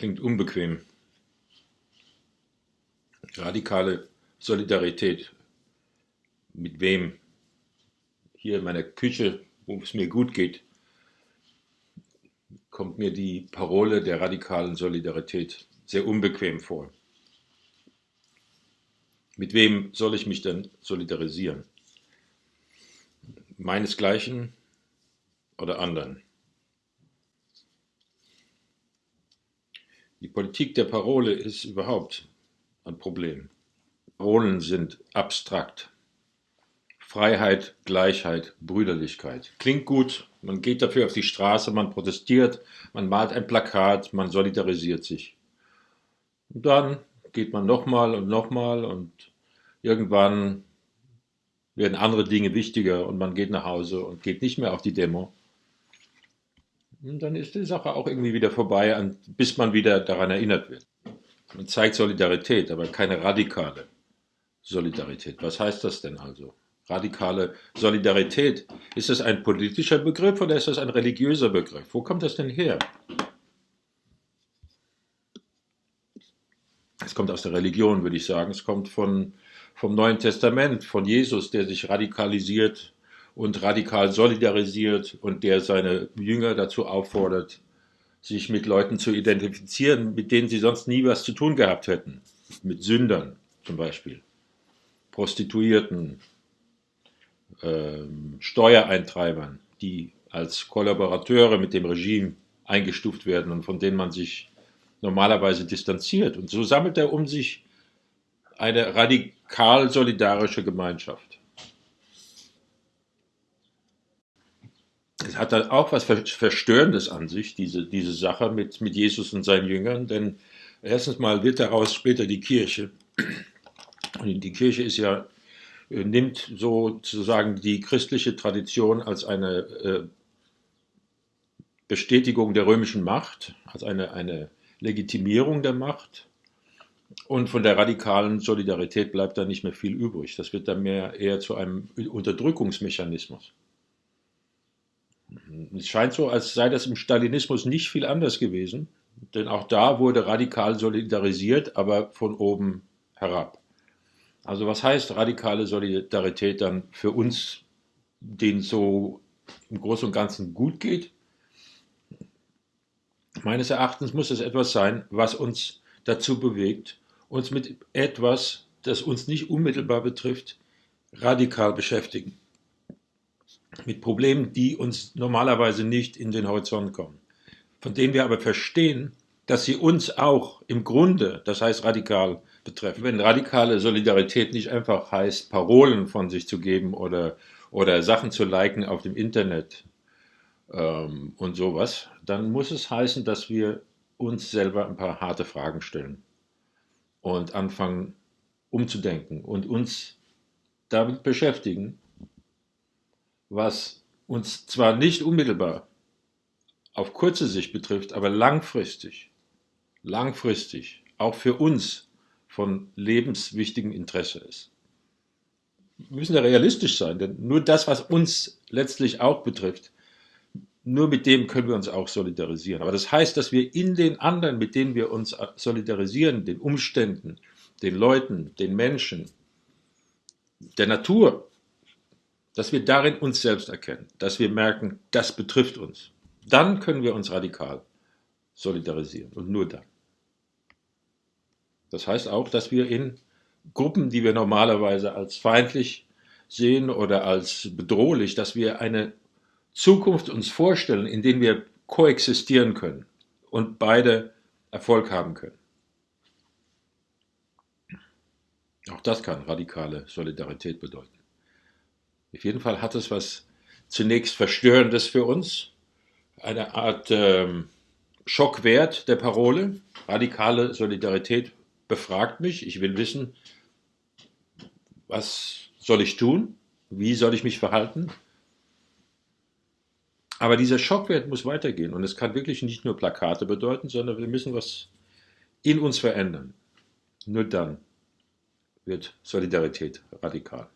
klingt unbequem. Radikale Solidarität. Mit wem? Hier in meiner Küche, wo es mir gut geht, kommt mir die Parole der radikalen Solidarität sehr unbequem vor. Mit wem soll ich mich denn solidarisieren? Meinesgleichen oder anderen? Die Politik der Parole ist überhaupt ein Problem. Parolen sind abstrakt. Freiheit, Gleichheit, Brüderlichkeit. Klingt gut, man geht dafür auf die Straße, man protestiert, man malt ein Plakat, man solidarisiert sich. Und dann geht man nochmal und nochmal und irgendwann werden andere Dinge wichtiger und man geht nach Hause und geht nicht mehr auf die Demo. Dann ist die Sache auch irgendwie wieder vorbei, bis man wieder daran erinnert wird. Man zeigt Solidarität, aber keine radikale Solidarität. Was heißt das denn also? Radikale Solidarität. Ist das ein politischer Begriff oder ist das ein religiöser Begriff? Wo kommt das denn her? Es kommt aus der Religion, würde ich sagen. Es kommt von, vom Neuen Testament, von Jesus, der sich radikalisiert und radikal solidarisiert und der seine Jünger dazu auffordert, sich mit Leuten zu identifizieren, mit denen sie sonst nie was zu tun gehabt hätten. Mit Sündern zum Beispiel, Prostituierten, äh, Steuereintreibern, die als Kollaborateure mit dem Regime eingestuft werden und von denen man sich normalerweise distanziert. Und so sammelt er um sich eine radikal solidarische Gemeinschaft. Es hat dann auch was Verstörendes an sich, diese, diese Sache mit, mit Jesus und seinen Jüngern, denn erstens mal wird daraus später die Kirche. Und die Kirche ist ja, äh, nimmt sozusagen die christliche Tradition als eine äh, Bestätigung der römischen Macht, als eine, eine Legitimierung der Macht. Und von der radikalen Solidarität bleibt da nicht mehr viel übrig. Das wird dann mehr eher zu einem Unterdrückungsmechanismus. Es scheint so, als sei das im Stalinismus nicht viel anders gewesen, denn auch da wurde radikal solidarisiert, aber von oben herab. Also was heißt radikale Solidarität dann für uns, denen so im Großen und Ganzen gut geht? Meines Erachtens muss es etwas sein, was uns dazu bewegt, uns mit etwas, das uns nicht unmittelbar betrifft, radikal beschäftigen mit Problemen, die uns normalerweise nicht in den Horizont kommen, von denen wir aber verstehen, dass sie uns auch im Grunde, das heißt radikal, betreffen. Wenn radikale Solidarität nicht einfach heißt, Parolen von sich zu geben oder, oder Sachen zu liken auf dem Internet ähm, und sowas, dann muss es heißen, dass wir uns selber ein paar harte Fragen stellen und anfangen umzudenken und uns damit beschäftigen, was uns zwar nicht unmittelbar auf kurze Sicht betrifft, aber langfristig, langfristig auch für uns von lebenswichtigem Interesse ist. Wir müssen ja realistisch sein, denn nur das, was uns letztlich auch betrifft, nur mit dem können wir uns auch solidarisieren. Aber das heißt, dass wir in den anderen, mit denen wir uns solidarisieren, den Umständen, den Leuten, den Menschen, der Natur, dass wir darin uns selbst erkennen, dass wir merken, das betrifft uns. Dann können wir uns radikal solidarisieren und nur dann. Das heißt auch, dass wir in Gruppen, die wir normalerweise als feindlich sehen oder als bedrohlich, dass wir eine Zukunft uns vorstellen, in der wir koexistieren können und beide Erfolg haben können. Auch das kann radikale Solidarität bedeuten. Auf jeden Fall hat es was zunächst Verstörendes für uns, eine Art ähm, Schockwert der Parole. Radikale Solidarität befragt mich. Ich will wissen, was soll ich tun? Wie soll ich mich verhalten? Aber dieser Schockwert muss weitergehen und es kann wirklich nicht nur Plakate bedeuten, sondern wir müssen was in uns verändern. Nur dann wird Solidarität radikal.